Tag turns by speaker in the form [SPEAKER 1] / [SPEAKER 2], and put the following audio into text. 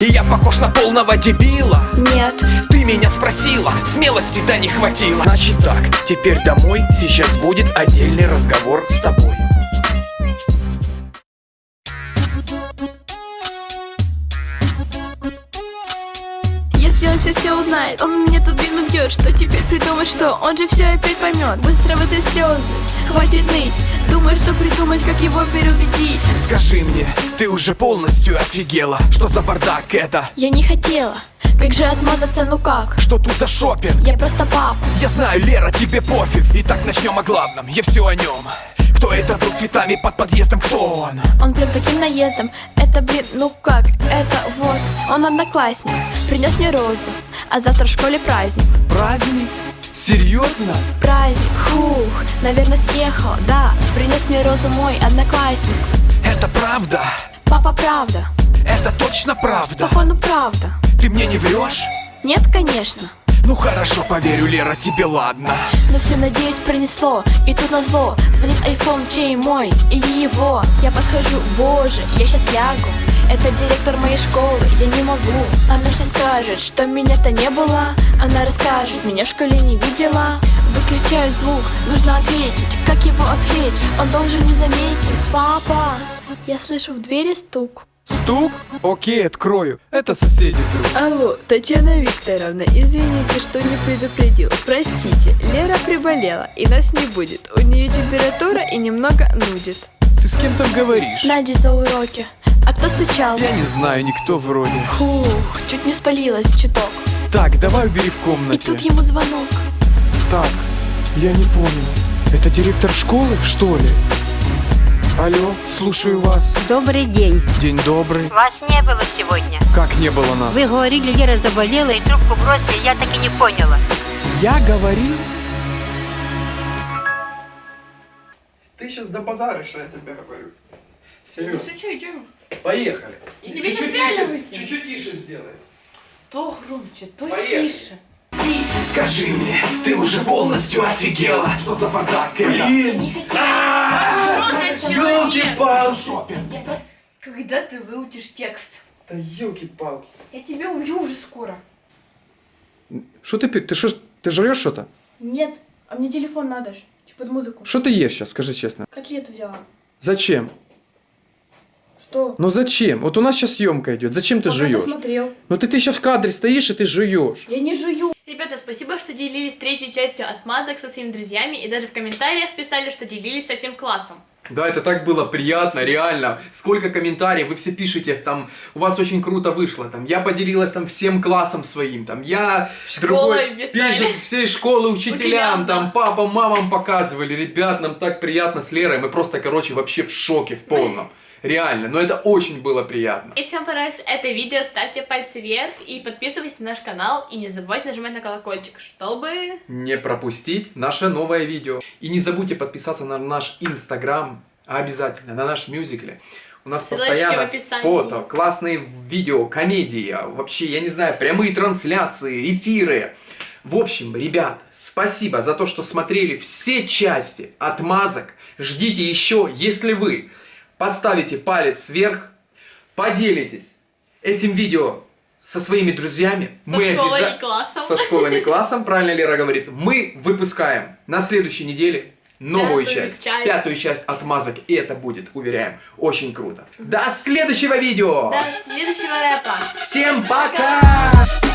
[SPEAKER 1] И я похож на полного дебила.
[SPEAKER 2] Нет,
[SPEAKER 1] Ты меня спросила, смелости да не хватило. Значит так, теперь домой Сейчас будет отдельный разговор с тобой
[SPEAKER 2] если он сейчас все узнает Он мне тут вину бьет, что теперь придумать что? Он же все опять поймет Быстро в этой слезы, хватит ныть. Думаешь, что придумать, как его переубедить.
[SPEAKER 1] Скажи мне, ты уже полностью офигела? Что за бардак это?
[SPEAKER 2] Я не хотела, как же отмазаться, ну как?
[SPEAKER 1] Что тут за шопинг?
[SPEAKER 2] Я просто папа.
[SPEAKER 1] Я знаю, Лера, тебе пофиг. Итак, начнем о главном, я все о нем Кто это был цветами под подъездом, кто он?
[SPEAKER 2] Он прям таким наездом Это, блин, ну как? Это вот Он одноклассник Принес мне розу А завтра в школе праздник
[SPEAKER 1] Праздник? Серьезно?
[SPEAKER 2] Праздник, фух Наверное, съехал, да Принес мне розу мой одноклассник
[SPEAKER 1] Это правда?
[SPEAKER 2] Папа, правда
[SPEAKER 1] Это точно правда?
[SPEAKER 2] Папа, ну правда
[SPEAKER 1] Ты мне не врешь?
[SPEAKER 2] Нет, конечно
[SPEAKER 1] Ну хорошо, поверю, Лера, тебе ладно.
[SPEAKER 2] Но все, надеюсь, пронесло И тут назло. Звонит айфон, чей мой? Или его? Я подхожу, боже, я сейчас лягу. Это директор моей школы, я не могу. Она сейчас скажет, что меня-то не было. Она расскажет, меня в школе не видела. Выключаю звук, нужно ответить. Как его отвлечь, он должен не заметить. Папа, я слышу в двери стук
[SPEAKER 1] Стук? Окей, открою Это соседи вдруг
[SPEAKER 3] Алло, Татьяна Викторовна, извините, что не предупредил. Простите, Лера приболела и нас не будет. У нее температура и немного нудит.
[SPEAKER 1] Ты с кем там говоришь?
[SPEAKER 2] С Надей за уроки А кто стучал?
[SPEAKER 1] Я не знаю, никто вроде
[SPEAKER 2] Фух, чуть не спалилась чуток
[SPEAKER 1] Так, давай убери в
[SPEAKER 2] И
[SPEAKER 1] комнате
[SPEAKER 2] тут ему звонок
[SPEAKER 1] Так, я не понял Это директор школы, что ли? Алло, слушаю вас
[SPEAKER 4] Добрый день.
[SPEAKER 1] День добрый
[SPEAKER 4] Вас не было сегодня.
[SPEAKER 1] Как не было нас?
[SPEAKER 4] Вы говорили, Лера заболела и трубку бросили, я так и не поняла.
[SPEAKER 1] Я говорил?
[SPEAKER 5] Ты сейчас добазаришь, я тебе говорю. Серьезно.
[SPEAKER 6] что, идем?
[SPEAKER 5] Поехали.
[SPEAKER 6] Я тебе
[SPEAKER 5] Чуть-чуть тише. Чуть-чуть тише сделай.
[SPEAKER 6] То громче, то
[SPEAKER 5] Поехали.
[SPEAKER 6] тише.
[SPEAKER 1] Скажи мне, ты уже полностью офигела? Что за бардак Блин!
[SPEAKER 6] Я просто... Когда ты выучишь текст?
[SPEAKER 5] Да ёлки-палки.
[SPEAKER 6] Я тебя убью уже скоро.
[SPEAKER 7] Что ты, пи- ты что, ты жрешь что-то?
[SPEAKER 2] Нет, а мне телефон надо ж Типа под музыку
[SPEAKER 7] Что ты ешь сейчас, скажи честно?
[SPEAKER 2] Котлету взяла
[SPEAKER 7] Зачем?
[SPEAKER 2] Что?
[SPEAKER 7] Ну зачем? Вот у нас сейчас съемка идет. Зачем ты
[SPEAKER 2] Пока
[SPEAKER 7] жуешь?
[SPEAKER 2] смотрел
[SPEAKER 7] Ну ты, ты сейчас в кадре стоишь и ты жуешь.
[SPEAKER 2] Я не жую
[SPEAKER 8] Ребята, спасибо, что делились третьей частью отмазок со своими друзьями и даже в комментариях писали, что делились со всем классом.
[SPEAKER 9] Да, это так было приятно, реально. Сколько комментариев, вы все пишете, там, у вас очень круто вышло, там, я поделилась там всем классом своим, там, я
[SPEAKER 8] Школой писали.
[SPEAKER 9] пишет всей школы учителям,
[SPEAKER 8] Учителям, да.
[SPEAKER 9] там, папам, мамам показывали, ребят, нам так приятно с Лерой, мы просто, короче, вообще в шоке, в полном. Реально, но это очень было приятно.
[SPEAKER 8] Если вам понравилось это видео, ставьте пальцы вверх и подписывайтесь на наш канал. И не забывайте нажимать на колокольчик, чтобы...
[SPEAKER 9] не пропустить наше новое видео. И не забудьте подписаться на наш инстаграм, обязательно, на наш мюзикле. У нас
[SPEAKER 8] Ссылочки
[SPEAKER 9] постоянно фото, классные видео, комедии, а вообще, я не знаю, прямые трансляции, эфиры. В общем, ребят, спасибо за то, что смотрели все части отмазок. Ждите еще, если вы поставите палец вверх, поделитесь этим видео со своими друзьями.
[SPEAKER 8] Со школой
[SPEAKER 9] обяза-
[SPEAKER 8] и классом.
[SPEAKER 9] Со школой и классом, правильно Лера говорит. Мы выпускаем на следующей неделе новую
[SPEAKER 8] Пятую
[SPEAKER 9] часть,
[SPEAKER 8] часть.
[SPEAKER 9] пятую часть отмазок. И это будет, уверяем, очень круто. До следующего видео!
[SPEAKER 8] До следующего рэпа.
[SPEAKER 9] Всем пока!